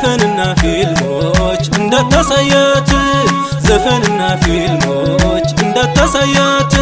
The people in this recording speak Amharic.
ዘፈንና ፊልሞች እንዳታሳያት ዘፈንና ፊልሞች አማ